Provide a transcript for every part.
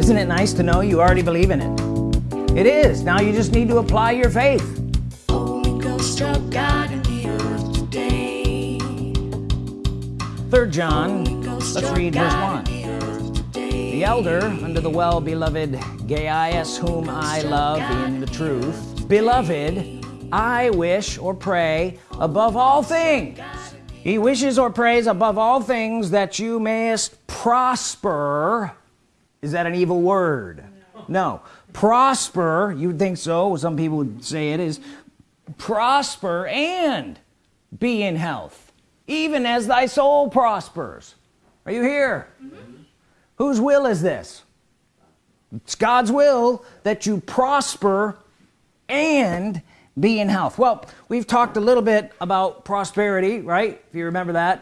isn't it nice to know you already believe in it? It is. Now you just need to apply your faith. Third John let's read verse 1 the elder under the well-beloved Gaius whom I love in the truth. beloved I wish or pray above all things. He wishes or prays above all things that you mayest prosper is that an evil word? No, no. prosper you would think so. Some people would say it is. Prosper and be in health even as thy soul prospers. Are you here? Mm -hmm. whose will is this? It's God's will that you prosper and be in health. Well we've talked a little bit about prosperity right? If you remember that.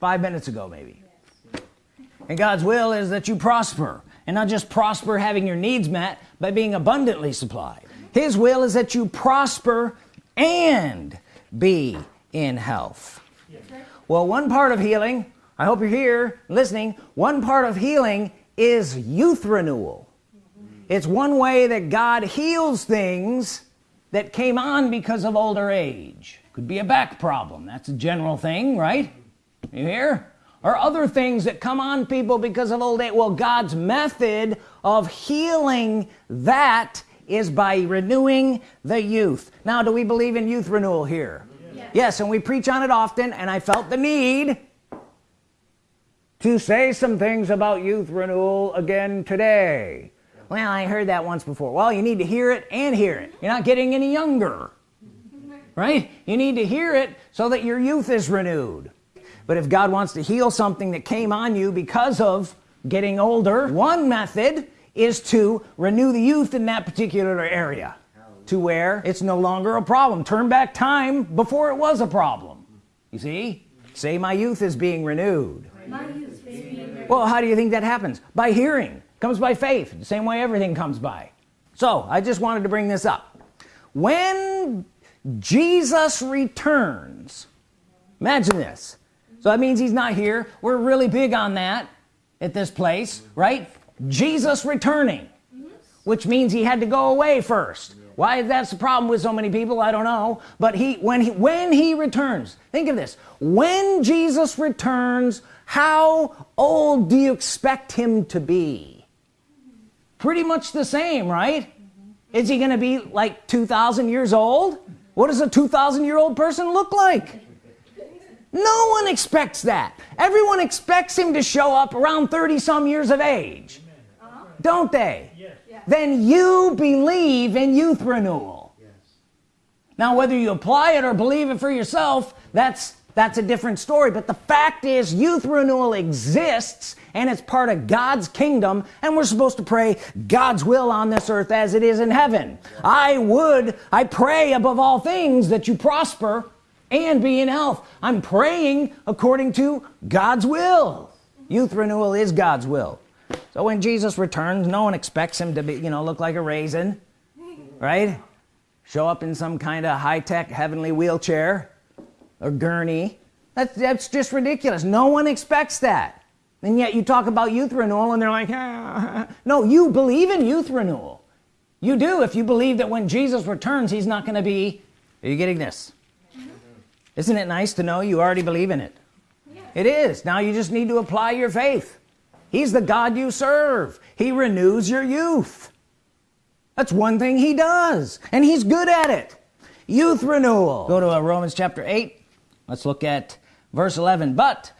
Five minutes ago maybe and God's will is that you prosper. And not just prosper having your needs met but being abundantly supplied. His will is that you prosper and be in health. Well one part of healing I hope you're here listening one part of healing is youth renewal. It's one way that God heals things that came on because of older age. Could be a back problem. That's a general thing right? You hear or other things that come on people because of old age. Well God's method of healing that is by renewing the youth. Now do we believe in youth renewal here? Yes, yes and we preach on it often and I felt the need to say some things about youth renewal again today. Well I heard that once before. Well you need to hear it and hear it. You're not getting any younger right? You need to hear it so that your youth is renewed but if God wants to heal something that came on you because of getting older one method is to renew the youth in that particular area to where it's no longer a problem. Turn back time before it was a problem. You see? Say my youth is being renewed. Well how do you think that happens? By hearing. Comes by faith. The same way everything comes by. So I just wanted to bring this up. When Jesus returns imagine this so that means he's not here. We're really big on that at this place right? Jesus returning which means he had to go away first. Why that's the problem with so many people I don't know. But he when he when he returns think of this. When Jesus returns how old do you expect him to be? Pretty much the same right? Is he gonna be like 2,000 years old? What does a 2,000 year old person look like no one expects that. Everyone expects him to show up around 30 some years of age. Uh -huh. don't they? Yes. then you believe in youth renewal yes. now whether you apply it or believe it for yourself that's that's a different story. But the fact is youth renewal exists and it's part of God's kingdom and we're supposed to pray God's will on this earth as it is in heaven. I would I pray above all things that you prosper and be in health. I'm praying according to God's will. Youth renewal is God's will. So when Jesus returns no one expects him to be you know look like a raisin right? Show up in some kind of high-tech heavenly wheelchair or gurney. That's that's just ridiculous. No one expects that. And yet you talk about youth renewal and they're like ah. no you believe in youth renewal. You do if you believe that when Jesus returns he's not going to be are you getting this. Isn't it nice to know you already believe in it? It is. Now you just need to apply your faith. He's the God you serve. He renews your youth. That's one thing he does and he's good at it. Youth renewal. Go to uh, Romans chapter 8 let's look at verse 11 but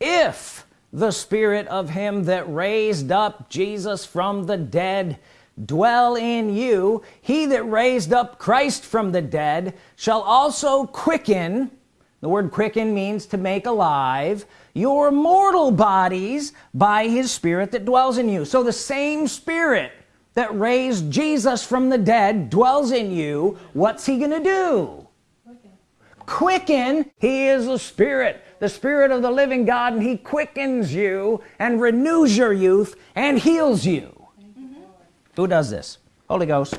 if the spirit of him that raised up Jesus from the dead dwell in you. He that raised up Christ from the dead shall also quicken the word quicken means to make alive your mortal bodies by his spirit that dwells in you. So the same spirit that raised Jesus from the dead dwells in you. What's he gonna do? Quicken. He is the spirit the spirit of the living God and he quickens you and renews your youth and heals you. Who does this? Holy Ghost